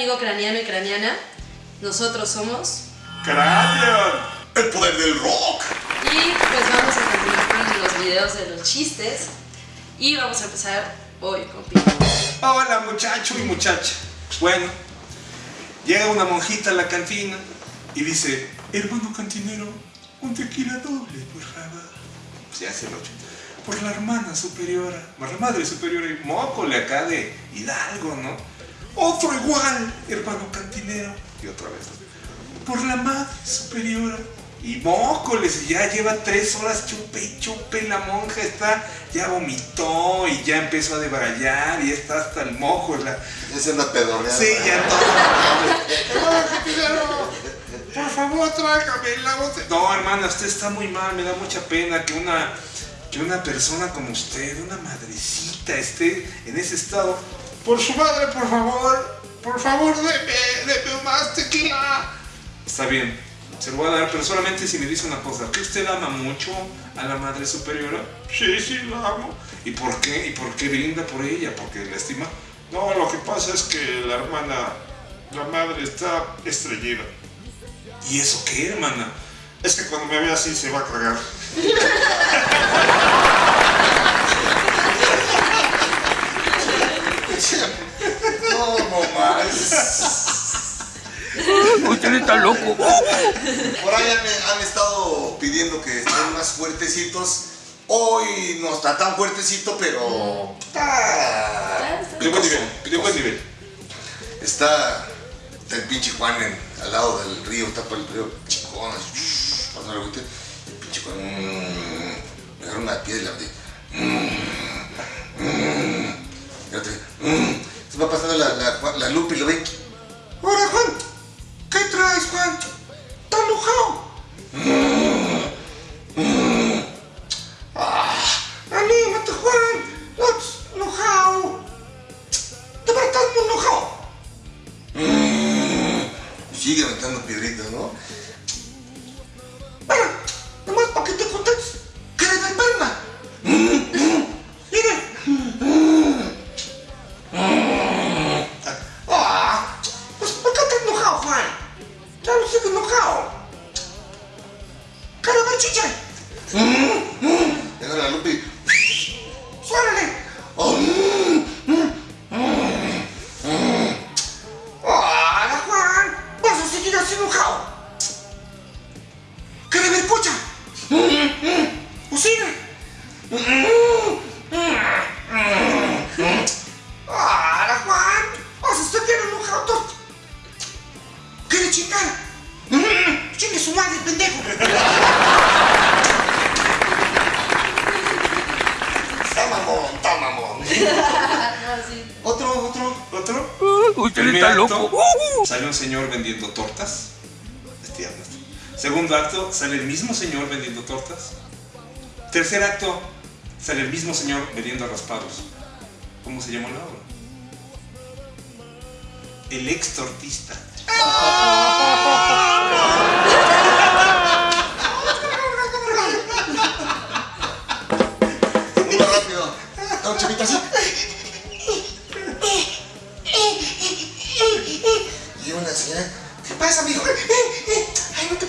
amigo craneano y craneana. Nosotros somos. ¡Cranion! ¡El poder del rock! Y pues vamos a continuar con los videos de los chistes. Y vamos a empezar hoy con Pino. Hola muchacho y muchacha. Bueno, llega una monjita a la cantina y dice, hermano cantinero, un tequila doble, por favor. Se hace el ocho. Por la hermana superiora, por la madre superiora y mócole acá de Hidalgo, ¿no? Otro igual, hermano cantinero. Y otra vez. Por la madre superiora. Y mócoles, y ya lleva tres horas chupe y chupe, la monja está, ya vomitó y ya empezó a debrayar y está hasta el mojo. La, Es una pedorreada. Sí, ya todo. Hermano cantinero, por favor, tráigame la botella. No, hermana, usted está muy mal. Me da mucha pena que una, que una persona como usted, una madrecita, esté en ese estado. Por su madre, por favor, por favor, deme, deme más tequila. Está bien, se lo voy a dar, pero solamente si me dice una cosa. ¿Que usted ama mucho a la madre superiora? Sí, sí, la amo. ¿Y por qué? ¿Y por qué brinda por ella? ¿Porque la estima? No, lo que pasa es que la hermana, la madre está estreñida. ¿Y eso qué, hermana? Es que cuando me ve así se va a cagar. No, no más. Usted está loco. Por ahí han, han estado pidiendo que estén más fuertecitos. Hoy no está tan fuertecito, pero está. Pidió buen nivel, pidió buen nivel. Está, el pinche Juan en- al lado del río, está por el río Chicón, pasando. El pinche Juan, mm, me agarró una piedra mm, y otra, mm. Se va pasando la, Lupe y lo ve. ¡Hola, Juan! ¿Qué traes, Juan? ¡Está enojado! ¡Ah! ¡Anímate, Juan! ¡No estás enojado! ¡De verdad estás muy! Y Sigue aventando piedritas, ¿no? Enojado? ¿Qué le ver, pocha? ¡Usina! ¡Hola, Juan! ¿Vas a seguir enojado? ¿Qué le chingar? ¡Chingue su madre, pendejo! Está mamón, está mamón. No, sí. Otro, otro. ¿Otro? Usted Primer está loco. sale un señor vendiendo tortas. Segundo acto, sale el mismo señor vendiendo tortas. Tercer acto, sale el mismo señor vendiendo raspados. ¿Cómo se llama la obra? El ex tortista. Uno rápido. No, chavita, así. Y una señora. ¿Qué pasa, mijo? Eh, eh, Ay, no te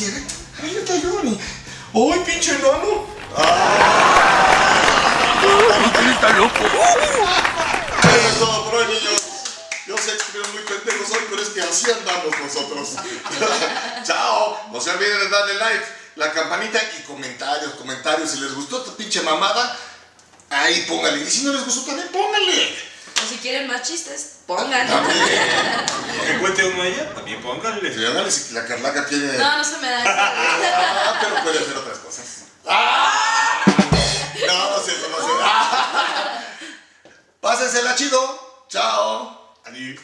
puedes abrir el cierre. A ver, yo te ayudo, ni. ¡Ay, pinche enano! Usted está loco. Eso es todo por hoy, niños. Yo sé que estuvieron muy pendejos hoy, pero es que así andamos nosotros. Chao. No se olviden de darle like, la campanita y comentarios, comentarios. Si les gustó esta pinche mamada, ahí póngale. Y si no les gustó, también póngale. O si quieren más chistes, pongan. También. Que cuente uno a ella, también pónganle. Si háganle si la Carlaca tiene. No, no se me da. Ah, pero puede hacer otras cosas. ¡Ah! No, no sé, no sé. ¡Ah! Pásensela chido. Chao. Adiós.